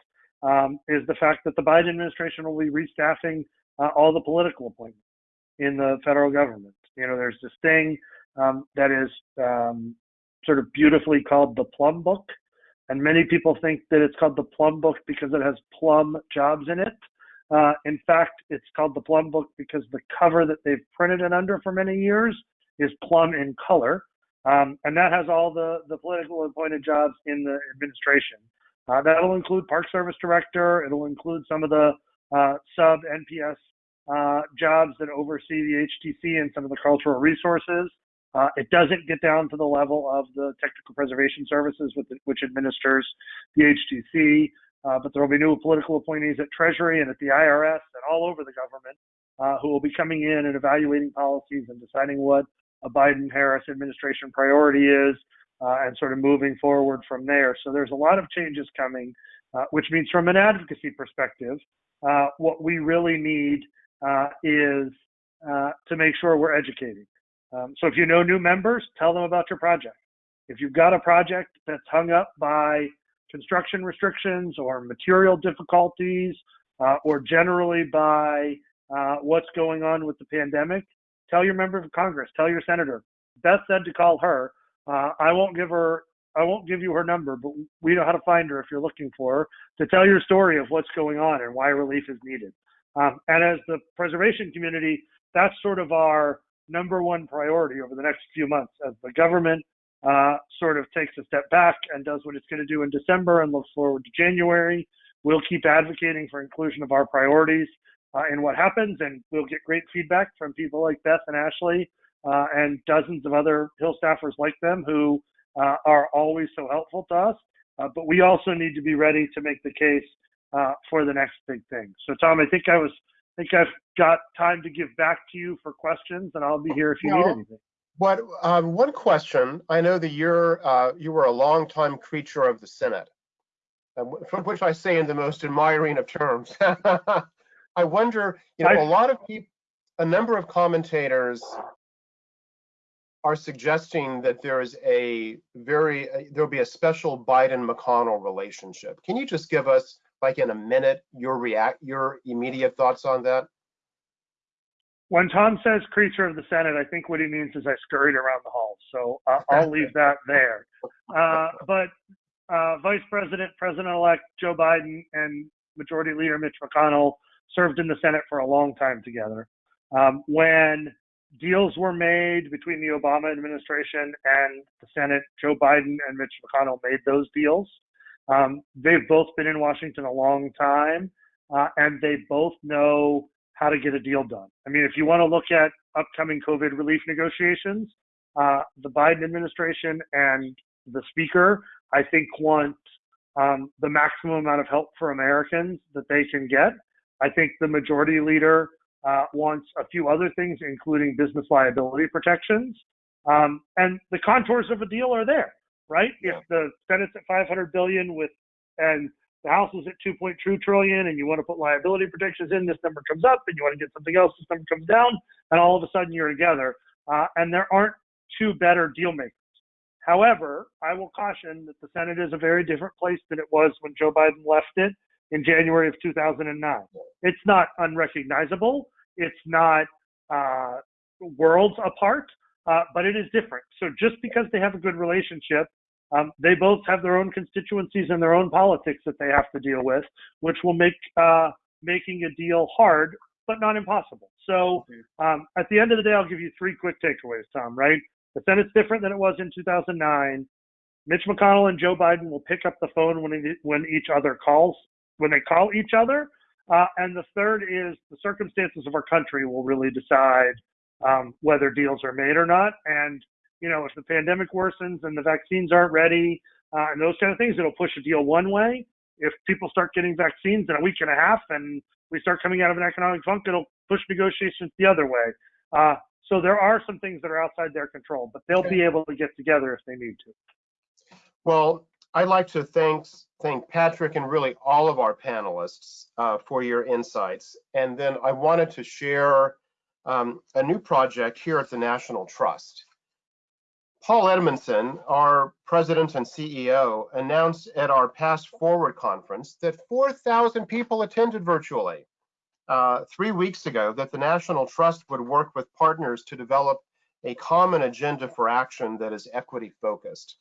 um, is the fact that the Biden administration will be restaffing uh, all the political appointments in the federal government. You know, there's this thing um, that is um, sort of beautifully called the Plum Book. And many people think that it's called the Plum Book because it has plum jobs in it. Uh, in fact, it's called the Plum Book because the cover that they've printed it under for many years is plum in color. Um, and that has all the, the political appointed jobs in the administration. Uh, that'll include Park Service Director. It'll include some of the uh, sub NPS uh, jobs that oversee the HTC and some of the cultural resources. Uh, it doesn't get down to the level of the Technical Preservation Services, the, which administers the HTC. Uh, but there will be new political appointees at Treasury and at the IRS and all over the government uh, who will be coming in and evaluating policies and deciding what a Biden Harris administration priority is uh, and sort of moving forward from there. So there's a lot of changes coming, uh, which means from an advocacy perspective, uh, what we really need uh, is to make sure we're educating. Um, so if you know new members, tell them about your project. If you've got a project that's hung up by construction restrictions or material difficulties uh, or generally by uh, what's going on with the pandemic, tell your member of Congress, tell your senator. Beth said to call her. Uh, I won't give her, I won't give you her number, but we know how to find her if you're looking for her to tell your story of what's going on and why relief is needed. Um, and as the preservation community, that's sort of our number one priority over the next few months as the government uh, sort of takes a step back and does what it's going to do in December and looks forward to January. We'll keep advocating for inclusion of our priorities uh, in what happens, and we'll get great feedback from people like Beth and Ashley uh, and dozens of other Hill staffers like them who uh, are always so helpful to us. Uh, but we also need to be ready to make the case uh, for the next big thing. So, Tom, I think I was, I think I've got time to give back to you for questions, and I'll be here if you no, need anything. What, um, one question, I know that you're, uh, you were a longtime creature of the Senate, uh, from which I say in the most admiring of terms. I wonder, you know, a I- lot of people, a number of commentators are suggesting that there is a very, uh, there'll be a special Biden-McConnell relationship. Can you just give us, like in a minute, your react, your immediate thoughts on that? When Tom says creature of the Senate, I think what he means is I scurried around the halls. So uh, I'll leave that there. Uh, but uh, Vice President, President-elect Joe Biden, and Majority Leader Mitch McConnell served in the Senate for a long time together. Um, when deals were made between the Obama administration and the Senate, Joe Biden and Mitch McConnell made those deals. Um, they've both been in Washington a long time, uh, and they both know how to get a deal done. I mean, if you want to look at upcoming COVID relief negotiations, uh, the Biden administration and the speaker, I think, want um, the maximum amount of help for Americans that they can get. I think the majority leader uh, wants a few other things, including business liability protections. Um, and the contours of a deal are there, right? Yeah. If the Senate's at 500 billion with and the House is at 2.2 trillion, and you want to put liability protections in, this number comes up, and you want to get something else, this number comes down, and all of a sudden you're together. Uh, and there aren't two better deal makers. However, I will caution that the Senate is a very different place than it was when Joe Biden left it in January of 2009. It's not unrecognizable. It's not uh, worlds apart, uh, but it is different. So just because they have a good relationship, um, they both have their own constituencies and their own politics that they have to deal with, which will make uh, making a deal hard, but not impossible. So um, at the end of the day, I'll give you three quick takeaways, Tom. Right? The Senate's different than it was in 2009. Mitch McConnell and Joe Biden will pick up the phone when when each other calls when they call each other. Uh, and the third is the circumstances of our country will really decide um, whether deals are made or not. And you know, if the pandemic worsens and the vaccines aren't ready uh, and those kind of things, it'll push a deal one way. If people start getting vaccines in a week and a half and we start coming out of an economic funk, it'll push negotiations the other way. Uh, so there are some things that are outside their control, but they'll be able to get together if they need to. Well, I'd like to thank, thank Patrick and really all of our panelists uh, for your insights. And then I wanted to share um, a new project here at the National Trust. Paul Edmondson, our president and CEO, announced at our Past Forward conference that 4,000 people attended virtually uh, three weeks ago, that the National Trust would work with partners to develop a common agenda for action that is equity focused.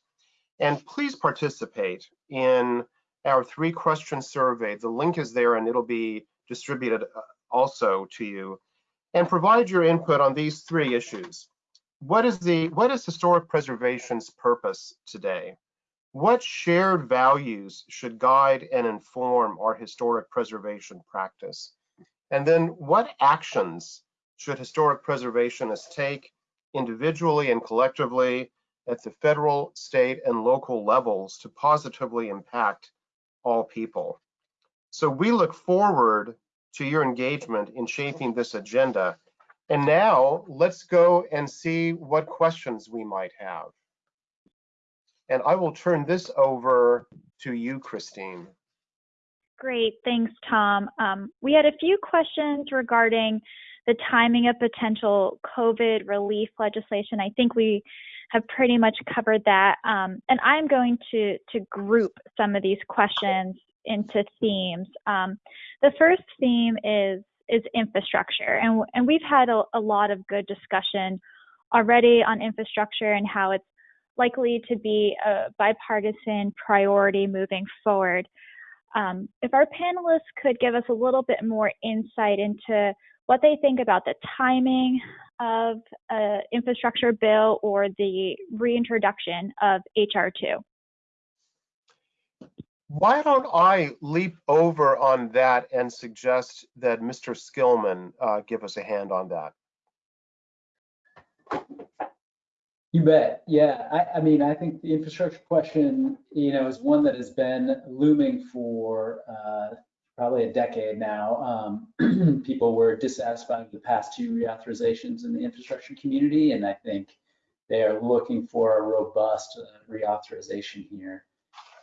And please participate in our three question survey. The link is there and it'll be distributed uh, also to you. And provide your input on these three issues. What is the what is historic preservation's purpose today? What shared values should guide and inform our historic preservation practice? And then what actions should historic preservationists take individually and collectively at the federal, state, and local levels to positively impact all people. So we look forward to your engagement in shaping this agenda. And now let's go and see what questions we might have. And I will turn this over to you, Christine. Great, thanks, Tom. Um, we had a few questions regarding the timing of potential COVID relief legislation. I think we have pretty much covered that. Um, and I'm going to, to group some of these questions into themes. Um, the first theme is, is infrastructure. And, and we've had a, a lot of good discussion already on infrastructure and how it's likely to be a bipartisan priority moving forward. Um, if our panelists could give us a little bit more insight into what they think about the timing of an infrastructure bill or the reintroduction of HR2. Why don't I leap over on that and suggest that Mr. Skillman uh, give us a hand on that? You bet. Yeah, I, I, mean, I think the infrastructure question, you know, is one that has been looming for uh, probably a decade now. Um, people were dissatisfied with the past two reauthorizations in the infrastructure community, and I think They are looking for a robust uh, reauthorization here.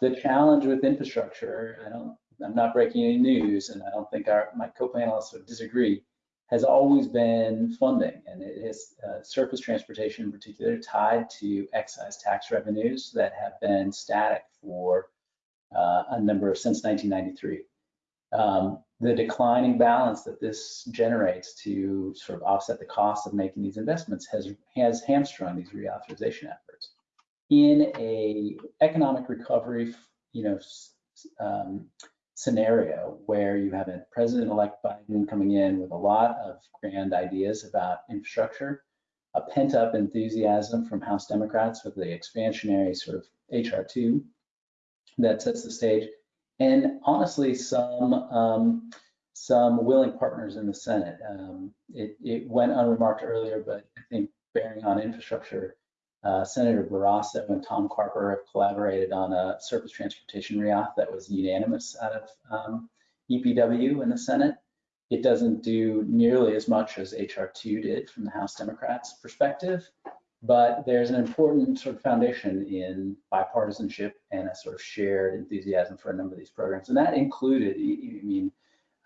The challenge with infrastructure, I don't, I'm not breaking any news, and I don't think our my co-panelists would disagree, has always been funding, and it is uh, surface transportation in particular tied to excise tax revenues that have been static for uh, a number of since 1993. Um, the declining balance that this generates to sort of offset the cost of making these investments has has hamstrung these reauthorization efforts. In a economic recovery, you know, um, scenario where you have a President-elect Biden coming in with a lot of grand ideas about infrastructure, a pent-up enthusiasm from House Democrats with the expansionary sort of HR2 that sets the stage, and honestly, some um, some willing partners in the Senate. Um, it, it, went unremarked earlier, but I think bearing on infrastructure, uh, Senator Barrasso and Tom Carper have collaborated on a surface transportation reauth that was unanimous out of um, EPW in the Senate. It doesn't do nearly as much as HR2 did from the House Democrats' perspective, but there's an important sort of foundation in bipartisanship and a sort of shared enthusiasm for a number of these programs. And that included, I mean,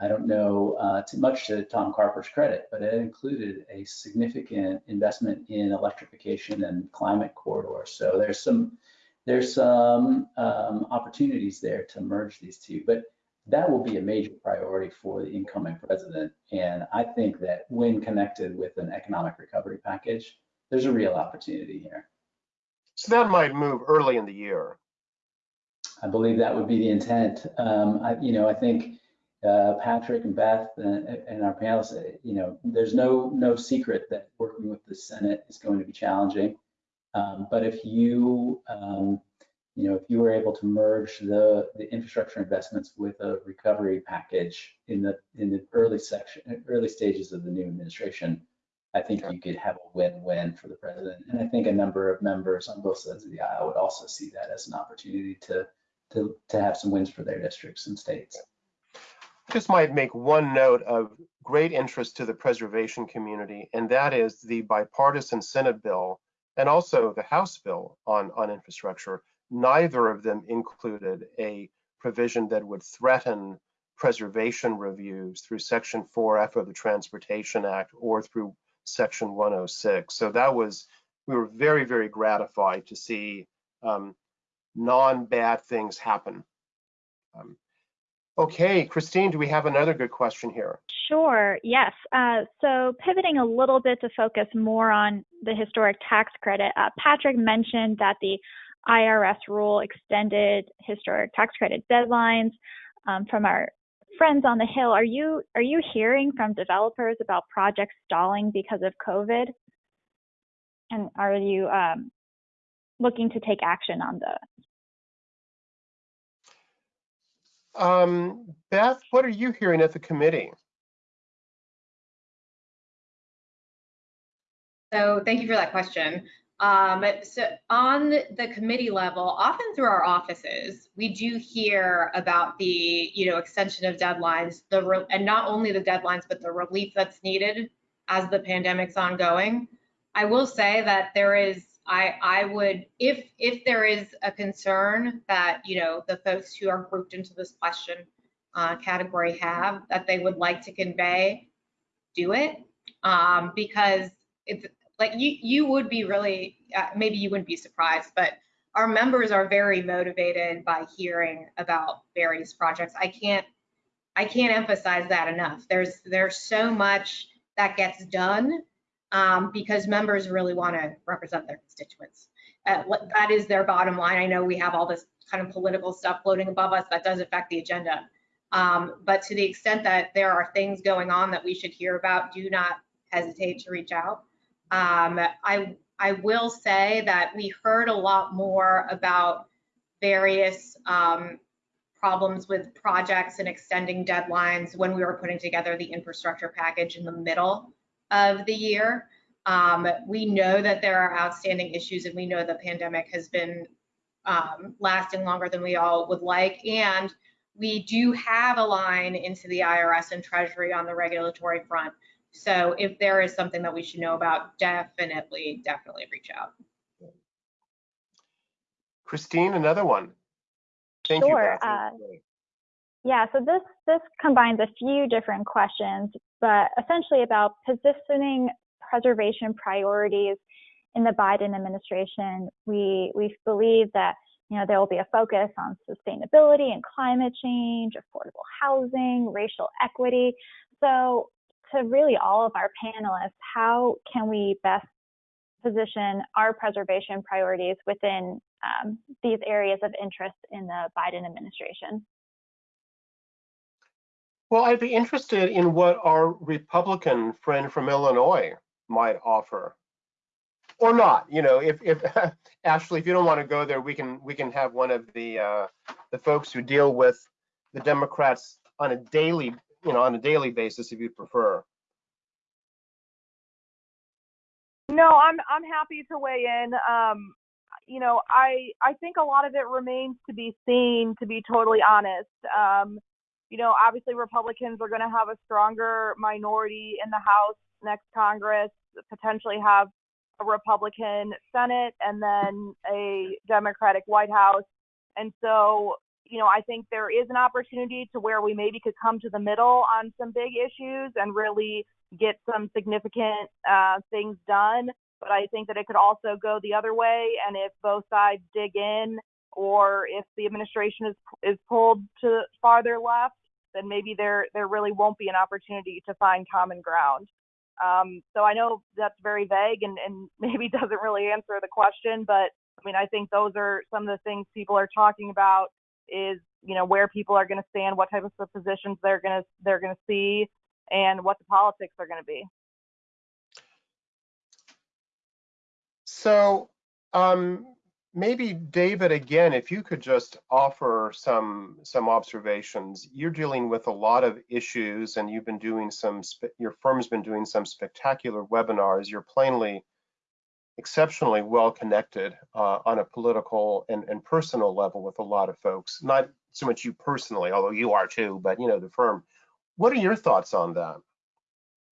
I don't know uh, too much to Tom Carper's credit, but it included a significant investment in electrification and climate corridors. So there's some there's some um, opportunities there to merge these two, but that will be a major priority for the incoming president. And I think that when connected with an economic recovery package, there's a real opportunity here. So that might move early in the year. I believe that would be the intent. Um, I, you know, I think uh, Patrick and Beth and, and, our panelists, uh, you know, there's no no secret that working with the Senate is going to be challenging. Um, but if you, um, you know, if you were able to merge the the infrastructure investments with a recovery package in the in the early section, early stages of the new administration, I think you could have a win-win for the president. And I think a number of members on both sides of the aisle would also see that as an opportunity to, to, to have some wins for their districts and states. I just might make one note of great interest to the preservation community, and that is the bipartisan Senate bill and also the House bill on, on infrastructure. Neither of them included a provision that would threaten preservation reviews through Section 4F of the Transportation Act or through Section 106. So that was, we were very, very gratified to see um, non-bad things happen. Um, okay, Christine, do we have another good question here? Sure, yes. Uh, so pivoting a little bit to focus more on the historic tax credit, uh, Patrick mentioned that the IRS rule extended historic tax credit deadlines. Um, from our friends on the Hill, are you are you hearing from developers about projects stalling because of COVID? And are you um, looking to take action on those? Um, Beth, what are you hearing at the committee? So thank you for that question. Um, so on the committee level, often through our offices, we do hear about the, you know, extension of deadlines, the and not only the deadlines, but the relief that's needed as the pandemic's ongoing. I will say that there is, I, I would, if if there is a concern that, you know, the folks who are grouped into this question uh, category have, that they would like to convey, do it, um, because it's like you you would be really uh, maybe you wouldn't be surprised but our members are very motivated by hearing about various projects. I can't i can't emphasize that enough. There's there's so much that gets done um, because members really want to represent their constituents. Uh, that is their bottom line. I know we have all this kind of political stuff floating above us that does affect the agenda. Um, but to the extent that there are things going on that we should hear about do not hesitate to reach out. Um, I, I will say that we heard a lot more about various um, problems with projects and extending deadlines when we were putting together the infrastructure package in the middle of the year. Um, we know that there are outstanding issues and we know the pandemic has been um, lasting longer than we all would like. And we do have a line into the IRS and Treasury on the regulatory front so if there is something that we should know about, definitely, definitely reach out. Christine, another one. Thank Sure, you. uh, Yeah, so this this combines a few different questions, but essentially about positioning preservation priorities in the Biden administration. We we believe that you know there will be a focus on sustainability and climate change, affordable housing, racial equity. So to really all of our panelists, how can we best position our preservation priorities within um, these areas of interest in the Biden administration? Well, I'd be interested in what our Republican friend from Illinois might offer. Or not, you know, if, if Ashley, if you don't want to go there, we can we can have one of the uh, the folks who deal with the Democrats on a daily, you know, on a daily basis, if you prefer. No, I'm I'm happy to weigh in. Um, you know, I I think a lot of it remains to be seen. To be totally honest, um, you know, obviously Republicans are going to have a stronger minority in the House next Congress, potentially have a Republican Senate and then a Democratic White House, and so you know, I think there is an opportunity to where we maybe could come to the middle on some big issues and really get some significant uh, things done. But I think that it could also go the other way, and if both sides dig in, or if the administration is is pulled to farther left, then maybe there there really won't be an opportunity to find common ground. Um, so I know that's very vague and, and maybe doesn't really answer the question, but I mean I think those are some of the things people are talking about is you know where people are going to stand, what types of positions they're going to they're going to see, and what the politics are going to be. So um, maybe David, again, if you could just offer some some observations. You're dealing with a lot of issues, and you've been doing some. Your firm's been doing some spectacular webinars. You're plainly exceptionally well connected uh, on a political and, and personal level with a lot of folks. Not so much you personally, although you are too, but you know the firm. What are your thoughts on that?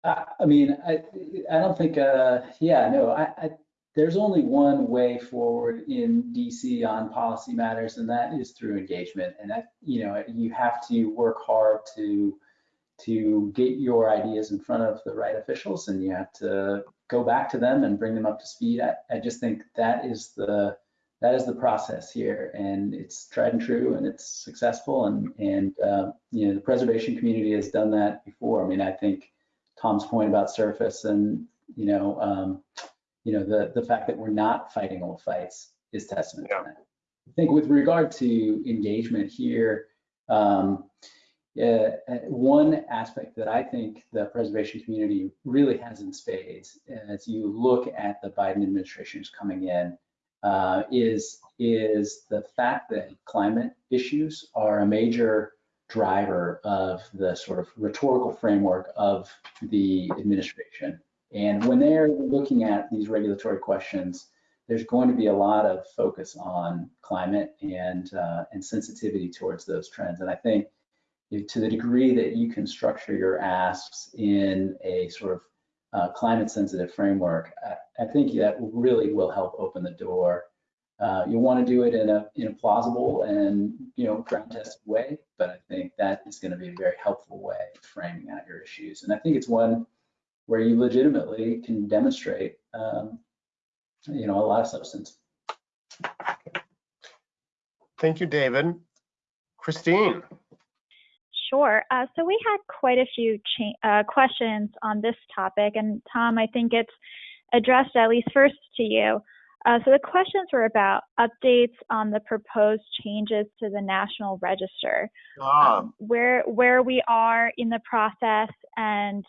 Uh, I mean, I I don't think. Uh, yeah, no. I, I there's only one way forward in DC on policy matters, and that is through engagement. And that you know you have to work hard to to get your ideas in front of the right officials, and you have to go back to them and bring them up to speed. I, I just think that is the that is the process here, and it's tried and true, and it's successful. And and uh, you know the preservation community has done that before. I mean, I think Tom's point about surface and you know um, you know the the fact that we're not fighting old fights is testament yeah. to that. I think with regard to engagement here. Um, uh, one aspect that I think the preservation community really has in spades as you look at the Biden administration's coming in uh, is, is the fact that climate issues are a major driver of the sort of rhetorical framework of the administration. And when they're looking at these regulatory questions, there's going to be a lot of focus on climate and uh, and sensitivity towards those trends. And I think to the degree that you can structure your asks in a sort of uh, climate sensitive framework, I, I, think that really will help open the door. Uh, you want to do it in a in a plausible and you know ground tested way, but I think that is going to be a very helpful way of framing out your issues. And I think it's one where you legitimately can demonstrate um, you know a lot of substance. Thank you, David. Christine. Sure. Uh, so we had quite a few uh, questions on this topic, and Tom, I think it's addressed at least first to you. Uh, so the questions were about updates on the proposed changes to the National Register, ah. um, where where we are in the process, and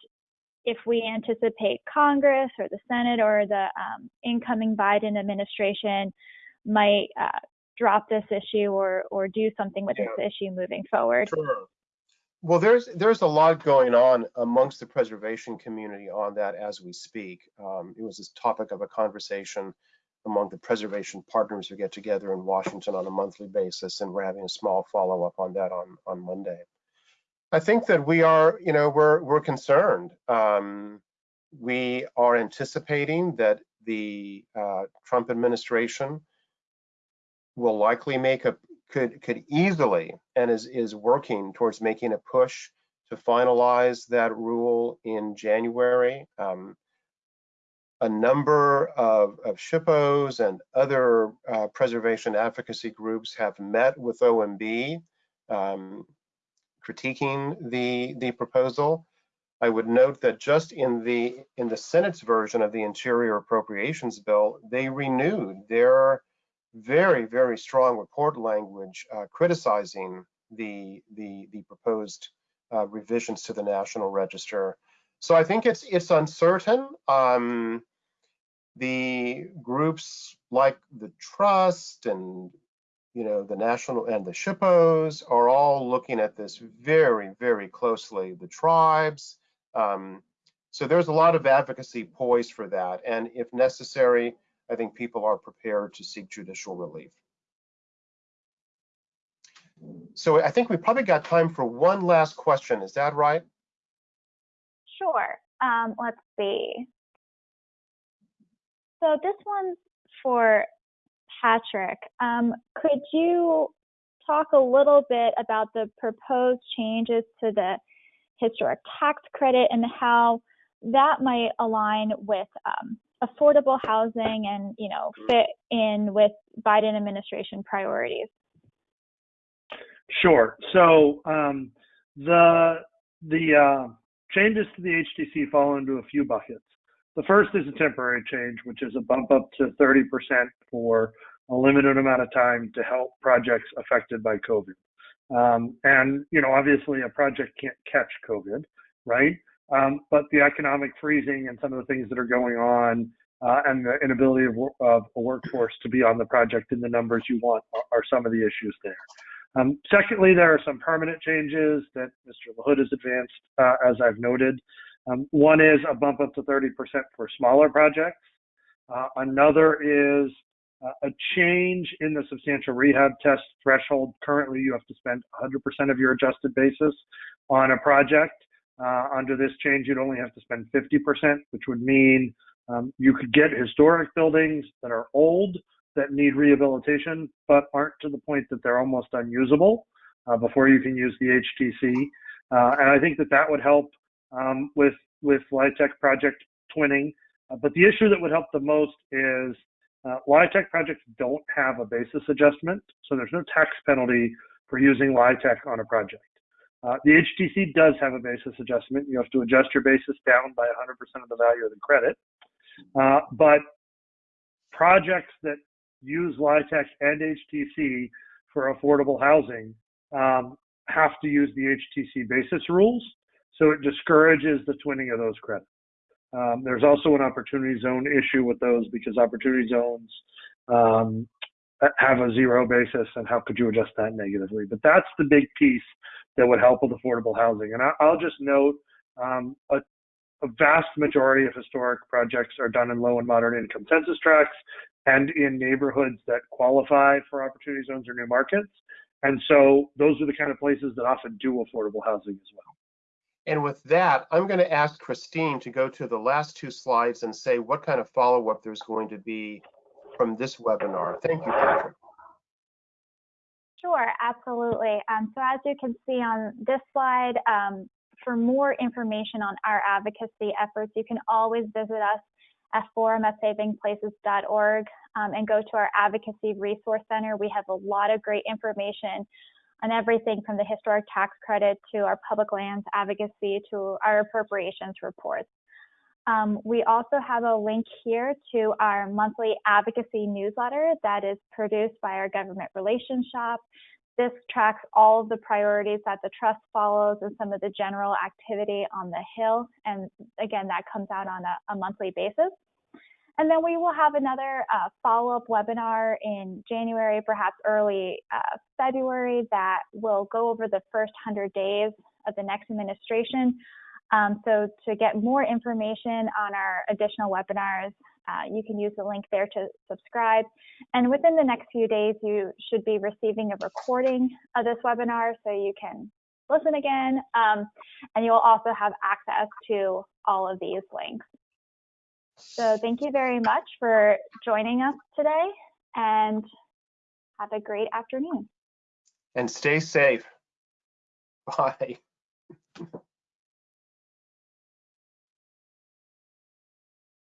if we anticipate Congress or the Senate or the um, incoming Biden administration might uh, drop this issue or or do something with yeah. this issue moving forward. Sure. Well, there's there's a lot going on amongst the preservation community on that as we speak. Um, it was this topic of a conversation among the preservation partners who get together in Washington on a monthly basis, and we're having a small follow-up on that on on Monday. I think that we are, you know, we're we're concerned. Um, we are anticipating that the uh, Trump administration will likely make a could could easily and is is working towards making a push to finalize that rule in January. Um, a number of, of SHPOs and other uh, preservation advocacy groups have met with OMB um, critiquing the, the proposal. I would note that just in the in the Senate's version of the Interior Appropriations Bill, they renewed their very, very strong report language uh, criticizing the, the, the proposed uh, revisions to the National Register. So I think it's it's uncertain. Um, the groups like the Trust and you know the national and the SHPOs are all looking at this very, very closely. The tribes. Um, so there's a lot of advocacy poised for that, and if necessary, I think people are prepared to seek judicial relief. So I think we probably got time for one last question. Is that right? Sure. Um, let's see. So this one's for Patrick. Um, could you talk a little bit about the proposed changes to the historic tax credit and how that might align with um, affordable housing and you know fit in with Biden administration priorities? Sure. So um, the the uh, changes to the HTC fall into a few buckets. The first is a temporary change, which is a bump up to 30% for a limited amount of time to help projects affected by COVID. Um, and you know, obviously, a project can't catch COVID, right? Um, but the economic freezing and some of the things that are going on uh, and the inability of, of, a workforce to be on the project in the numbers you want are, are some of the issues there. Um, secondly, there are some permanent changes that Mr. LaHood has advanced, uh, as I've noted. Um, one is a bump up to 30% for smaller projects. Uh, another is a change in the substantial rehab test threshold. Currently, you have to spend 100% of your adjusted basis on a project. Uh, under this change, you'd only have to spend 50%, which would mean um, you could get historic buildings that are old that need rehabilitation, but aren't to the point that they're almost unusable uh, before you can use the HTC. Uh, and I think that that would help um, with with LIHTC project twinning. Uh, but the issue that would help the most is uh, LIHTC projects don't have a basis adjustment, so there's no tax penalty for using LIHTC on a project. Uh, the HTC does have a basis adjustment. You have to adjust your basis down by 100% of the value of the credit. Uh, but projects that use LIHTC and HTC for affordable housing um, have to use the HTC basis rules. So it discourages the twinning of those credits. Um, there's also an opportunity zone issue with those because opportunity zones um, have a zero basis, and how could you adjust that negatively? But that's the big piece that would help with affordable housing. And I, will just note um, a, a, vast majority of historic projects are done in low and moderate income census tracts and in neighborhoods that qualify for opportunity zones or new markets. And so those are the kind of places that often do affordable housing as well. And with that, I'm going to ask Christine to go to the last two slides and say what kind of follow-up there's going to be from this webinar. Thank you, Patrick. Sure, absolutely. Um, so as you can see on this slide, um, for more information on our advocacy efforts, you can always visit us at forum at savingplaces.org um, and go to our Advocacy Resource Center. We have a lot of great information on everything from the historic tax credit to our public lands advocacy to our appropriations reports. Um, we also have a link here to our monthly advocacy newsletter that is produced by our government relations shop. This tracks all of the priorities that the trust follows and some of the general activity on the Hill. And again, that comes out on a, a monthly basis. And then we will have another uh, follow-up webinar in January, perhaps early uh, February, that will go over the first 100 days of the next administration. Um, so to get more information on our additional webinars, uh, you can use the link there to subscribe. And within the next few days, you should be receiving a recording of this webinar so you can listen again. Um, and you'll also have access to all of these links. So thank you very much for joining us today and have a great afternoon. And stay safe. Bye.